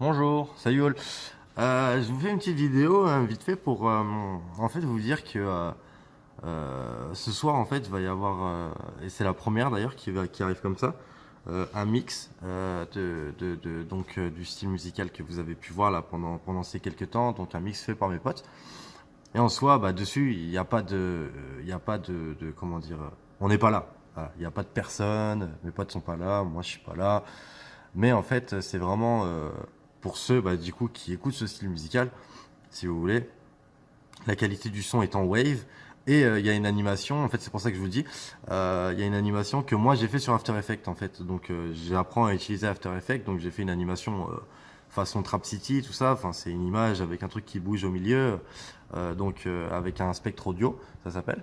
Bonjour, salut all. Euh, je vous fais une petite vidéo hein, vite fait pour euh, en fait vous dire que euh, ce soir en fait il va y avoir et c'est la première d'ailleurs qui, arrive comme ça un mix donc du style musical que vous avez pu voir là pendant pendant ces quelques temps donc un mix fait par mes potes. Et en soi bah dessus il n'y a pas de il y a pas de, de- comment dire on n'est pas là. Il n'y a pas de personne mes potes sont pas là moi je suis pas là. Mais en fait, c'est vraiment pour ceux bah, du coup qui écoutent ce style musical, si vous voulez. La qualité du son est en wave et euh, il y a une animation. En fait, c'est pour ça que je vous dis, euh, il y a une animation que moi j'ai fait sur After Effects en fait. Donc, euh, j'apprends à utiliser After Effects. Donc, j'ai fait une animation façon Trap City, tout ça. Enfin, c'est une image avec un truc qui bouge au milieu, donc avec un spectre audio, ça s'appelle.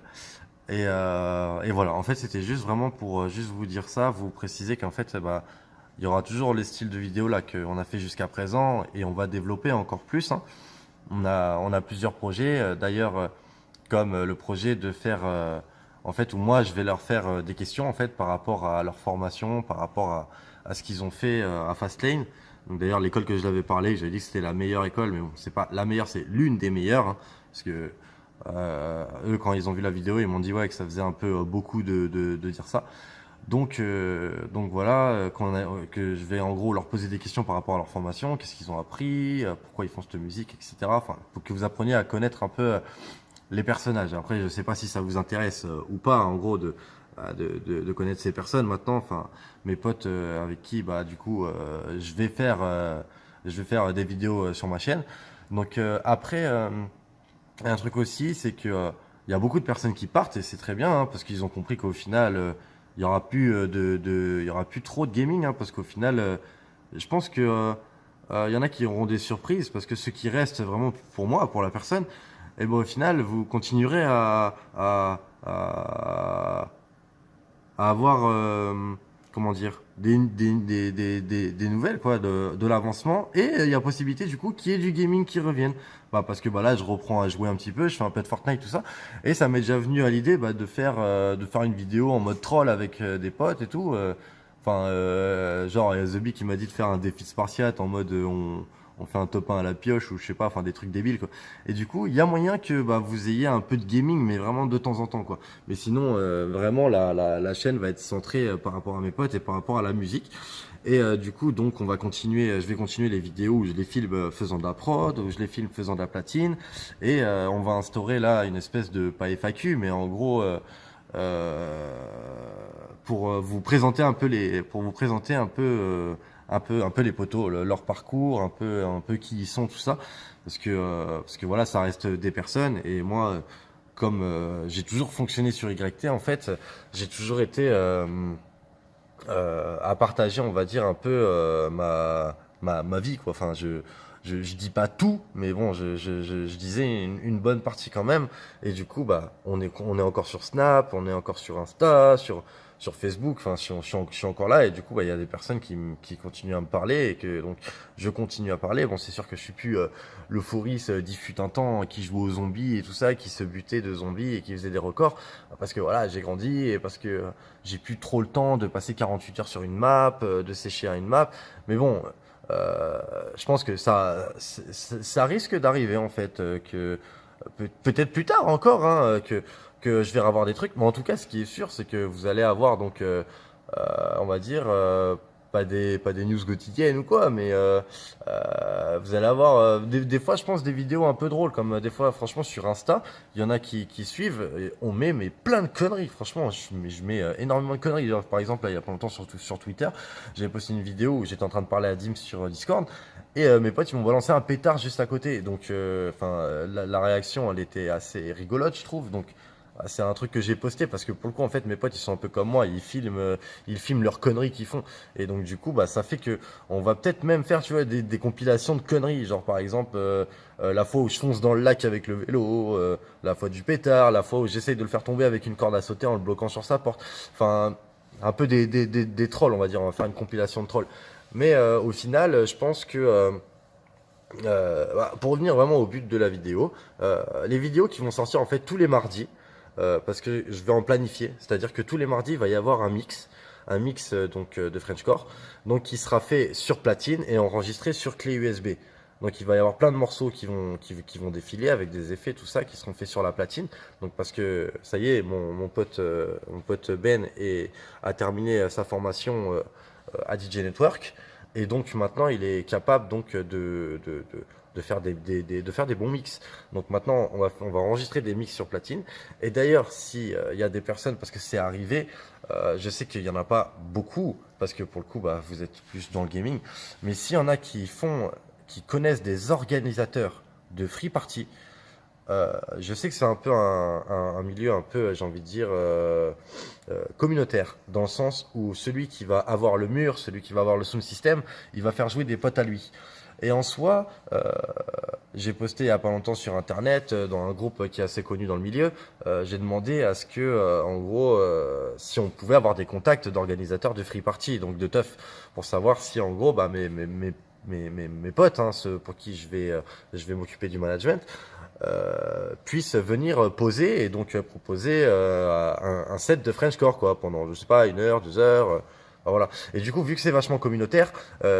Et, et voilà, en fait, c'était juste vraiment pour juste vous dire ça, vous préciser qu'en fait, bah, il y aura toujours les styles de vidéo là qu'on a fait jusqu'à présent et on va développer encore plus. hein. On a, on a plusieurs projets, euh, d'ailleurs, euh, comme euh, le projet de faire, en fait, où moi je vais leur faire des questions en fait par rapport à leur formation, par rapport à, à ce qu'ils ont fait à Fastlane. D'ailleurs, l'école que je l'avais parlé, j'avais dit que c'était la meilleure école, mais bon, c'est pas la meilleure, c'est l'une des meilleures, hein, parce que eux, quand ils ont vu la vidéo, ils m'ont dit ouais que ça faisait un peu beaucoup de, de dire ça. Donc, euh, donc voilà, euh, euh, que je vais en gros leur poser des questions par rapport à leur formation, qu'est-ce qu'ils ont appris, pourquoi ils font cette musique, etc. Enfin, pour que vous appreniez à connaître un peu les personnages. Après, je sais pas si ça vous intéresse ou pas, en gros, de, bah, de, de, connaître ces personnes maintenant. Enfin, mes potes avec qui, bah, du coup, je vais faire, je vais faire des vidéos sur ma chaîne. Donc après, un truc aussi, c'est que il y a beaucoup de personnes qui partent et c'est très bien hein, parce qu'ils ont compris qu'au final, il y aura plus euh, aura plus trop de gaming hein, parce qu'au final, euh, je pense que euh, il y en a qui auront des surprises parce que ceux qui restent vraiment pour moi, pour la personne, et ben au final, vous continuerez à avoir comment dire des, des, des, des, nouvelles quoi de, de l'avancement. Et il y a possibilité du coup qu'il y ait du gaming qui revienne. Bah parce que bah là je reprends à jouer un petit peu je fais un peu de Fortnite tout ça. Et ça m'est déjà venu à l'idée bah, de faire euh, de faire une vidéo en mode troll avec euh, des potes et tout euh. enfin euh, genre il y a The qui m'a dit de faire un défi de Spartiate en mode euh, on on fait un top 1 à la pioche ou je sais pas, enfin des trucs débiles quoi. Et du coup, il y a moyen que bah, vous ayez un peu de gaming, mais vraiment de temps en temps quoi. Mais sinon, euh, vraiment, la, la, la chaîne va être centrée euh, par rapport à mes potes et par rapport à la musique. Et euh, du coup, donc, on va continuer. Je vais continuer les vidéos où je les filme euh, faisant de la prod, où je les filme faisant de la platine, et euh, on va instaurer là une espèce de pas FAQ, mais en gros. Pour vous présenter un peu les pour vous présenter un peu un peu un peu les poteaux le- leur parcours un peu un peu qui ils sont tout ça. Parce que euh, parce que voilà ça reste des personnes. Et moi euh, comme euh, j'ai toujours fonctionné sur YT en fait j'ai toujours été à partager on va dire un peu ma, ma ma vie quoi. Enfin je je, je dis pas tout, mais bon, je, je, je, je disais une, une bonne partie quand même. Et du coup, bah, on est, on est encore sur Snap, on est encore sur Insta, sur, sur Facebook. Enfin, je, suis- encore là. Et du coup, bah, il y a des personnes qui, qui continuent à me parler et que donc je continue à parler. Bon, c'est sûr que je suis plus euh, l'euphorie euh, un temps qui jouait aux zombies et tout ça, qui se butait de zombies et qui faisait des records. Parce que voilà, j'ai grandi et parce que euh, j'ai plus trop le temps de passer 48 heures sur une map, euh, de sécher à une map. Mais bon. Euh, je pense que ça, ça, risque d'arriver en fait, euh, que peut- peut-être plus tard encore, hein, que que je vais avoir des trucs. Mais en tout cas, ce qui est sûr, c'est que vous allez avoir donc, euh, euh, on va dire, euh, pas des pas des news quotidiennes ou quoi, mais vous allez avoir des, des fois, je pense, des vidéos un peu drôles, comme des fois, franchement, sur Insta, il y en a qui suivent. On met mais plein de conneries. Franchement, je, mets- je mets énormément de conneries. Par exemple, il y a pas longtemps sur sur Twitter, j'avais posté une vidéo où j'étais en train de parler à Dim sur Discord. Et mes potes, m'ont balancé un pétard juste à côté. Donc, enfin, la, réaction, elle était assez rigolote, je trouve. Donc, c'est un truc que j'ai posté parce que pour le coup, en fait, mes potes, ils sont un peu comme moi. Ils filment, euh, ils filment leurs conneries qu'ils font. Et donc, du coup, bah, ça fait que on va peut-être même faire, tu vois, des, des compilations de conneries. Genre, par exemple, euh, euh, la fois où je fonce dans le lac avec le vélo, euh, la fois du pétard, la fois où j'essaye de le faire tomber avec une corde à sauter en le bloquant sur sa porte. Enfin, un peu des, des, des, des trolls, on va dire. On va faire une compilation de trolls. Mais euh, au final, je pense que euh, bah, pour revenir vraiment au but de la vidéo, les vidéos qui vont sortir en fait tous les mardis, euh, parce que je vais en planifier, c'est-à-dire que tous les mardis il va y avoir un mix un mix donc de Frenchcore, donc qui sera fait sur platine et enregistré sur clé USB. Donc il va y avoir plein de morceaux qui vont, qui, vont défiler avec des effets, tout ça, qui seront faits sur la platine. Donc parce que ça y est, mon, pote, mon pote Ben a terminé sa formation à DJ Network. Et donc maintenant, il est capable donc de, faire des, de faire des bons mix. Donc maintenant, on va, on va enregistrer des mix sur platine. Et d'ailleurs, s'il euh, y a des personnes, parce que c'est arrivé, euh, je sais qu'il n'y en a pas beaucoup, parce que pour le coup, bah, vous êtes plus dans le gaming. Mais s'il y en a qui font, qui connaissent des organisateurs de free party, euh, je sais que c'est un peu un, milieu un peu, j'ai envie de dire, euh, communautaire, dans le sens où celui qui va avoir le mur, celui qui va avoir le sound system, il va faire jouer des potes à lui. Et en soi, j'ai posté il n'y a pas longtemps sur internet, dans un groupe qui est assez connu dans le milieu, j'ai demandé à ce que, en gros, si on pouvait avoir des contacts d'organisateurs de free party, donc de teuf, pour savoir si en gros, bah, mes, mes, mes mes, mes, potes, hein, ceux pour qui je vais, vais m'occuper du management, euh, puissent venir poser et donc proposer euh, un, set de Frenchcore quoi pendant je sais pas une heure, deux heures. Euh, voilà. Et du coup, vu que c'est vachement communautaire,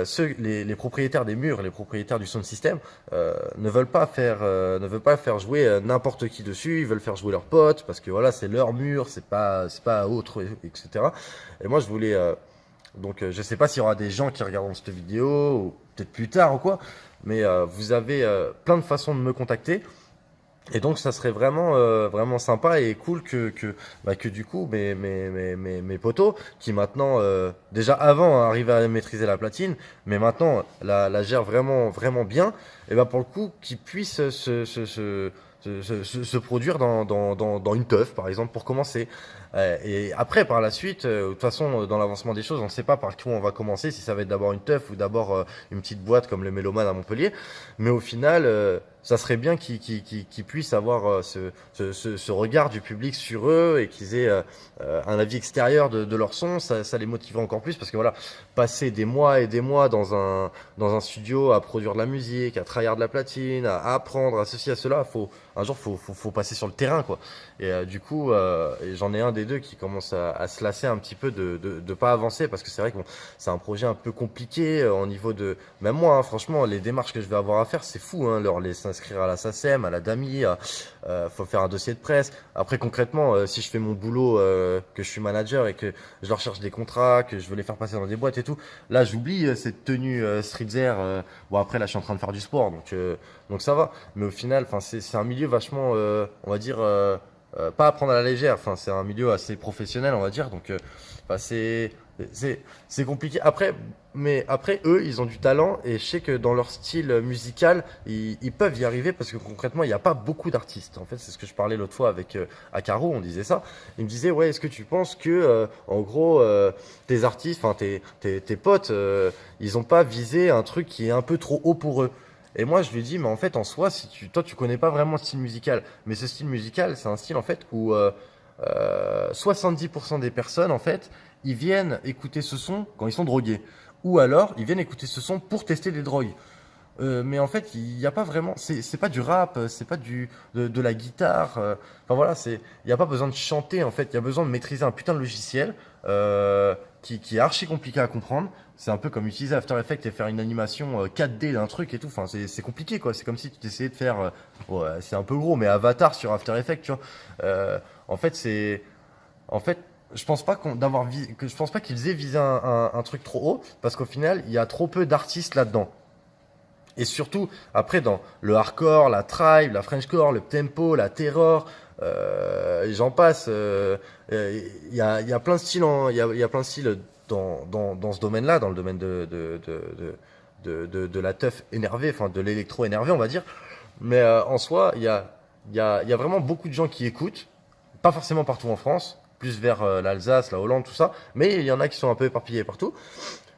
ceux, les, les, propriétaires des murs, les propriétaires du sound system, ne veulent pas faire, ne veulent pas faire jouer n'importe qui dessus. Ils veulent faire jouer leurs potes parce que voilà, c'est leur mur, c'est pas, c'est pas autre, etc. Et moi, je voulais, donc, je sais pas s'il y aura des gens qui regarderont cette vidéo ou peut-être plus tard ou quoi, mais vous avez plein de façons de me contacter. Et donc ça serait vraiment euh, vraiment sympa et cool que que bah, que du coup mes mes mes mes, potos qui maintenant euh, déjà avant arrivaient à maîtriser la platine mais maintenant la, la gèrent vraiment vraiment bien et bah pour le coup qu'ils puissent se se, se se, se, produire dans, dans, dans, dans, une teuf, par exemple, pour commencer. Euh, et après, par la suite, de toute façon, dans l'avancement des choses, on ne sait pas par qui on va commencer, si ça va être d'abord une teuf ou d'abord une petite boîte comme le Méloman à Montpellier. Mais au final, ça serait bien qu'ils qu puissent avoir euh, ce, regard du public sur eux et qu'ils aient euh, euh, un avis extérieur de, leur son. Ça, les motiverait encore plus parce que voilà, passer des mois et des mois dans un, studio à produire de la musique, à travailler de la platine, à apprendre, à ceci, à cela, faut, un jour, faut, faut, passer sur le terrain, quoi. Et du coup, j'en ai un des deux qui commence à, se lasser un petit peu de, de, pas avancer parce que c'est vrai que c'est un projet un peu compliqué au niveau de, même moi, hein, franchement, les démarches que je vais avoir à faire, c'est fou, hein, inscrire à la SACEM, à la DAMI, euh, faut faire un dossier de presse. Après concrètement, euh, si je fais mon boulot, euh, que je suis manager et que je leur cherche des contrats, que je veux les faire passer dans des boîtes et tout, là j'oublie euh, cette tenue euh, streetwear. bon après là je suis en train de faire du sport, donc donc ça va. Mais au final, c'est un milieu vachement, on va dire. pas à prendre à la légère, c'est un milieu assez professionnel on va dire, donc c'est c'est compliqué. Après, mais après, eux, ils ont du talent et je sais que dans leur style musical, ils, peuvent y arriver parce que concrètement, il n'y a pas beaucoup d'artistes. En fait, c'est ce que je parlais l'autre fois avec euh, on disait ça. Il me disait, ouais, est-ce que tu penses que, euh, en gros, euh, tes artistes, enfin tes, tes, tes, potes, euh, ils n'ont pas visé un truc qui est un peu trop haut pour eux? Et moi, je lui dis, mais en fait, en soi, si tu, toi, tu connais pas vraiment le style musical, mais ce style musical, c'est un style en fait où 70% des personnes, en fait, ils viennent écouter ce son quand ils sont drogués. Ou alors, ils viennent écouter ce son pour tester des drogues. Euh, mais en fait, il n'y a pas vraiment. C'est pas du rap, c'est pas du de, la guitare. Euh, enfin voilà, c'est. Il n'y a pas besoin de chanter en fait. Il y a besoin de maîtriser un putain de logiciel euh, qui, qui est archi compliqué à comprendre. C'est un peu comme utiliser After Effects et faire une animation 4D euh, d'un truc et tout. Enfin, c'est compliqué quoi. C'est comme si tu essayais de faire. Euh, ouais, c'est un peu gros, mais Avatar sur After Effects, tu vois. Euh, en fait, c'est. En fait, je pense pas qu'on d'avoir que je pense pas qu'ils aient visé un, un, truc trop haut parce qu'au final il y a trop peu d'artistes là-dedans. Et surtout après dans le hardcore, la tribe, la frenchcore, le tempo, la terror, j'en passe. Euh, il y, a, y a plein de styles, il y a, plein de styles dans, ce domaine-là, dans le domaine de la teuf énervée, enfin de l'électro énervé, on va dire. Mais euh, en soi, il y a, vraiment beaucoup de gens qui écoutent, pas forcément partout en France, plus vers euh, l'Alsace, la Hollande, tout ça. Mais il y en a qui sont un peu éparpillés partout.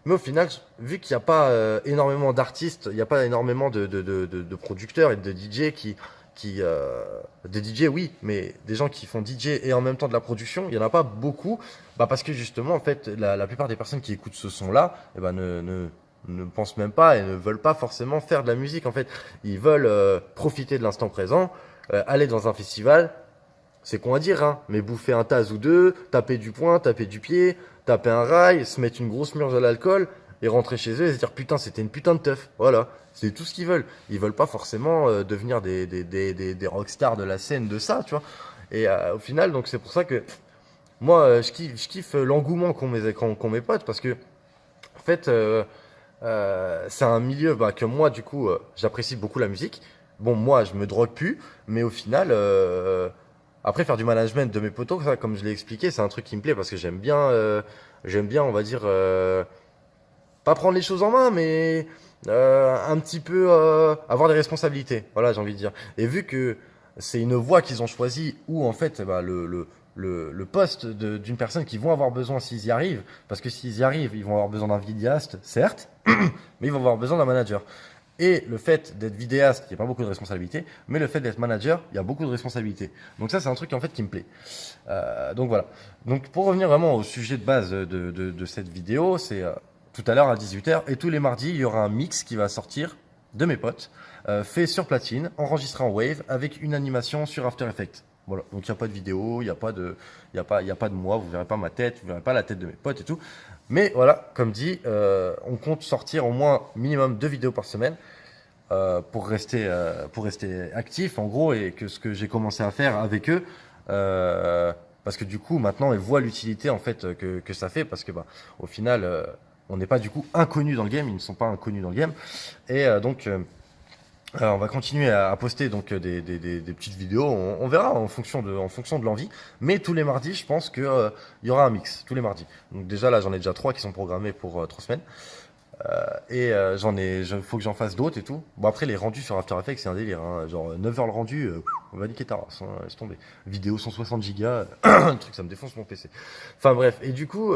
Mais au final, vu qu'il n'y a pas euh, énormément d'artistes, il n'y a pas énormément de, de, producteurs et de DJ qui, qui euh, des DJ oui, mais des gens qui font DJ et en même temps de la production, il y en a pas beaucoup, bah parce que justement en fait la, la plupart des personnes qui écoutent ce son là, eh ben ne, ne ne pensent même pas et ne veulent pas forcément faire de la musique en fait, ils veulent euh, profiter de l'instant présent, aller dans un festival, c'est con à dire, hein, mais bouffer un taz ou deux, taper du poing, taper du pied, taper un rail, se mettre une grosse murge à l'alcool et rentrer chez eux et se dire putain, c'était une putain de teuf. Voilà, c'est tout ce qu'ils veulent. Ils veulent pas forcément euh, devenir des, des, des, des, des rockstars de la scène de ça, tu vois. Et euh, au final, donc c'est pour ça que moi, euh, je kiffe, je kiffe l'engouement qu'ont mes, qu'ont mes potes parce que, en fait, c'est un milieu bah, que moi, du coup, j'apprécie beaucoup la musique. Bon, moi, je me drogue plus, mais au final, après faire du management de mes potos, comme je l'ai expliqué, c'est un truc qui me plaît parce que j'aime bien, j'aime bien, on va dire, pas prendre les choses en main, mais euh, un petit peu euh, avoir des responsabilités. Voilà, j'ai envie de dire. Et vu que c'est une voie qu'ils ont choisie où en fait, bah, le, le le, le poste d'une personne qu'ils vont avoir besoin s'ils y arrivent, parce que s'ils y arrivent, ils vont avoir besoin d'un vidéaste, certes, mais ils vont avoir besoin d'un manager. Et le fait d'être vidéaste, il n'y a pas beaucoup de responsabilités, mais le fait d'être manager, il y a beaucoup de responsabilités. Donc ça, c'est un truc en fait qui me plaît. Euh, donc voilà. Donc pour revenir vraiment au sujet de base de, de, de cette vidéo, c'est euh, tout à l'heure à 18h, et tous les mardis, il y aura un mix qui va sortir de mes potes, euh, fait sur platine, enregistré en Wave, avec une animation sur After Effects. Voilà, donc il n'y a pas de vidéo, il n'y a, pas de- a, a pas de moi, vous verrez pas ma tête, vous verrez pas la tête de mes potes et tout. Mais voilà, comme dit, euh, on compte sortir au moins minimum deux vidéos par semaine euh, pour, rester, euh, pour rester actif en gros et que ce que j'ai commencé à faire avec eux. parce que du coup, maintenant, ils voient l'utilité en fait que, que ça fait parce que bah, au final, on n'est pas du coup inconnus dans le game, ils ne sont pas inconnus dans le game. Et euh, donc, euh, euh, on va continuer à, poster donc des, petites vidéos. On, verra en fonction de, en fonction de l'envie. Mais tous les mardis, je pense que euh, il y aura un mix tous les mardis. Donc déjà là, j'en ai déjà trois qui sont programmés pour trois semaines. Et j'en ai, faut que j'en fasse d'autres et tout. Bon après les rendus sur After Effects c'est un délire. Hein. Genre 9 heures le rendu, on va niquer ta race, hein, laisse tomber. Vidéo 160 gigas, le truc ça me défonce mon PC. Enfin bref, et du coup,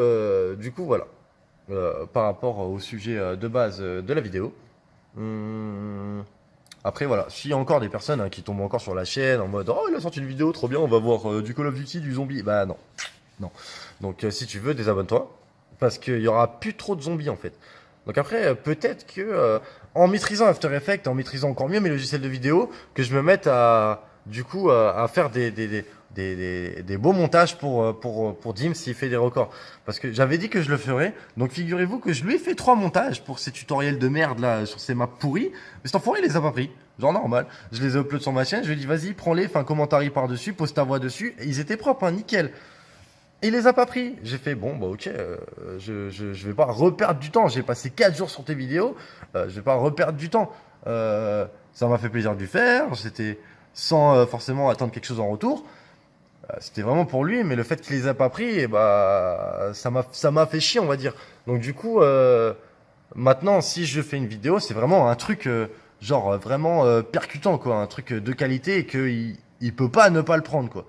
du coup voilà. Euh, par rapport au sujet euh, de base euh, de la vidéo. Hum, après voilà, s'il y a encore des personnes hein, qui tombent encore sur la chaîne en mode oh il a sorti une vidéo trop bien, on va voir du Call of Duty, du zombie. Bah non, non. Donc si tu veux, désabonne-toi parce qu'il y aura plus trop de zombies en fait. Donc après peut-être que en maîtrisant After Effects, en maîtrisant encore mieux mes logiciels de vidéo, que je me mette à du coup à, faire des, des, des, des- beaux montages pour euh, pour pour Dim s'il fait des records. Parce que j'avais dit que je le ferais. Donc figurez-vous que je lui ai fait trois montages pour ces tutoriels de merde là sur ces maps pourris. Mais cet enfoiré il les a pas pris. Genre normal. Je les ai upload sur ma chaîne. Je lui ai dit vas-y prends-les, fais un commentaire par dessus, pose ta voix dessus. Et ils étaient propres, hein, nickel. Il les a pas pris. J'ai fait bon bah ok, euh, je, je vais pas reperdre du temps. J'ai passé quatre jours sur tes vidéos. Euh, je vais pas reperdre du temps. Euh, ça m'a fait plaisir de lui faire. C'était sans euh, forcément attendre quelque chose en retour. Euh, C'était vraiment pour lui, mais le fait qu'il les a pas pris, eh bah, ça m'a, ça m'a fait chier, on va dire. Donc du coup, euh, maintenant, si je fais une vidéo, c'est vraiment un truc, euh, genre euh, vraiment percutant, quoi, un truc de qualité et qu'il il peut pas ne pas le prendre, quoi.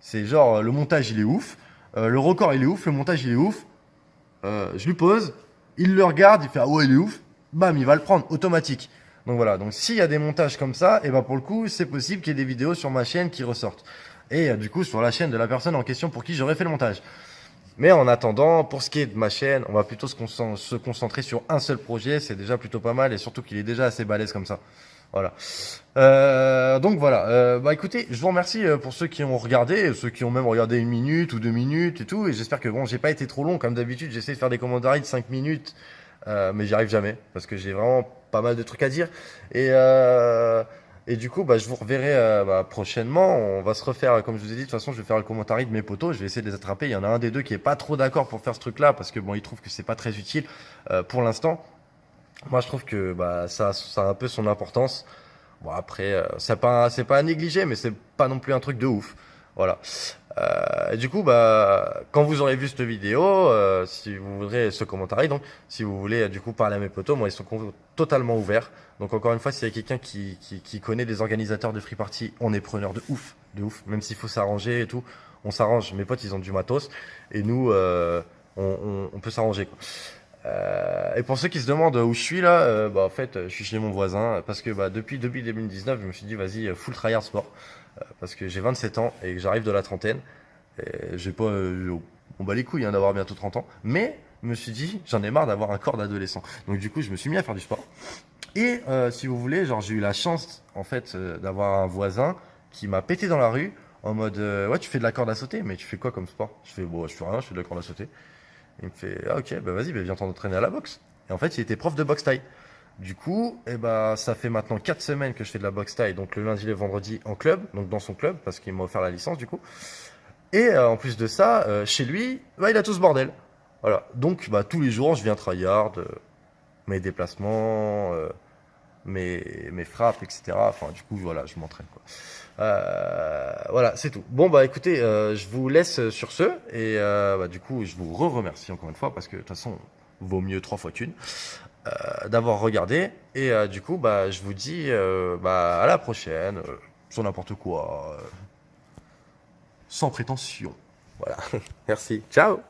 C'est genre le montage, il est ouf, le record, il est ouf, le montage, il est ouf. Je lui pose, il le regarde, il fait ah ouais, il est ouf, bam, il va le prendre automatique. Donc voilà, donc s'il y a des montages comme ça, et ben pour le coup, c'est possible qu'il y ait des vidéos sur ma chaîne qui ressortent. Et euh, du coup, sur la chaîne de la personne en question pour qui j'aurais fait le montage. Mais en attendant, pour ce qui est de ma chaîne, on va plutôt se, concen- se concentrer sur un seul projet. C'est déjà plutôt pas mal et surtout qu'il est déjà assez balèze comme ça. Voilà. Euh, donc voilà. Euh, bah écoutez, je vous remercie euh, pour ceux qui ont regardé, ceux qui ont même regardé une minute ou deux minutes et tout. Et j'espère que bon, j'ai pas été trop long comme d'habitude. J'essaie de faire des commentaires de 5 minutes, euh, mais j'y arrive jamais parce que j'ai vraiment pas mal de trucs à dire. Et euh, et du coup, bah, je vous reverrai euh, bah, prochainement. On va se refaire, comme je vous ai dit, de toute façon, je vais faire le commentaire de mes potos. Je vais essayer de les attraper. Il y en a un des deux qui est pas trop d'accord pour faire ce truc-là parce que bon, il trouve que c'est pas très utile euh, pour l'instant. Moi, je trouve que bah, ça, ça a un peu son importance. Bon, après, euh, c'est pas, c'est pas à négliger, mais c'est pas non plus un truc de ouf. Voilà. Euh, du coup, bah, quand vous aurez vu cette vidéo, euh, si vous voudrez ce commentaire, donc, si vous voulez euh, du coup parler à mes potos, moi, ils sont totalement ouverts. Donc, encore une fois, s'il y a quelqu'un qui, qui, qui connaît des organisateurs de free party, on est preneur de ouf, de ouf. Même s'il faut s'arranger et tout, on s'arrange. Mes potes, ils ont du matos, et nous, euh, on, on, peut s'arranger. Euh, et pour ceux qui se demandent où je suis là, euh, bah en fait, je suis chez mon voisin parce que bah, depuis depuis 2019, je me suis dit vas-y full tryhard sport parce que j'ai 27 ans et que j'arrive de la trentaine. J'ai pas, euh, on bat les couilles hein, d'avoir bientôt 30 ans, mais je me suis dit j'en ai marre d'avoir un corps d'adolescent. Donc du coup, je me suis mis à faire du sport. Et euh, si vous voulez, genre j'ai eu la chance en fait euh, d'avoir un voisin qui m'a pété dans la rue en mode ouais tu fais de la corde à sauter, mais tu fais quoi comme sport? Je fais bon, je fais rien, je fais de la corde à sauter. Il me fait ah, ok, bah vas-y, bah, viens t'entraîner à la boxe. Et en fait, il était prof de boxe taille. Du coup, eh ben, ça fait maintenant 4 semaines que je fais de la boxe taille, donc le lundi et le vendredi en club, donc dans son club, parce qu'il m'a offert la licence du coup. Et euh, en plus de ça, euh, chez lui, bah, il a tout ce bordel. Voilà. Donc, bah, tous les jours, je viens tryhard, euh, mes déplacements, euh, mes, mes frappes, etc. Enfin, du coup, voilà, je m'entraîne. voilà, c'est tout. Bon, bah écoutez, je vous laisse sur ce. Et bah, du coup, je vous re-remercie encore une fois, parce que de toute façon, vaut mieux trois fois qu'une, d'avoir regardé. Et euh, du coup, bah, je vous dis euh, bah, à la prochaine, euh, sur n'importe quoi, euh, sans prétention. Voilà. Merci. Ciao